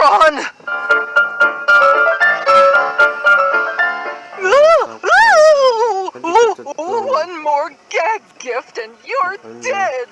moron! One more gag gift and you're dead!